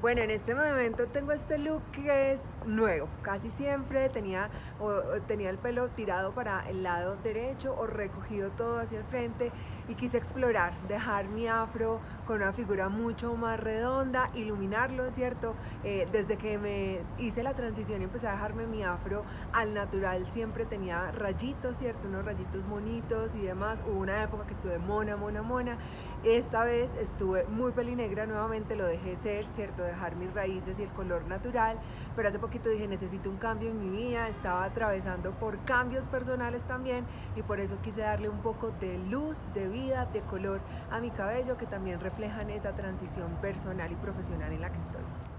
Bueno, en este momento tengo este look que es nuevo. Casi siempre tenía, o, tenía el pelo tirado para el lado derecho o recogido todo hacia el frente y quise explorar, dejar mi afro con una figura mucho más redonda, iluminarlo, ¿cierto? Eh, desde que me hice la transición y empecé a dejarme mi afro al natural siempre tenía rayitos, ¿cierto? Unos rayitos bonitos y demás. Hubo una época que estuve mona, mona, mona. Esta vez estuve muy pelinegra, nuevamente lo dejé ser, ¿cierto? dejar mis raíces y el color natural, pero hace poquito dije necesito un cambio en mi vida, estaba atravesando por cambios personales también y por eso quise darle un poco de luz, de vida, de color a mi cabello que también reflejan esa transición personal y profesional en la que estoy.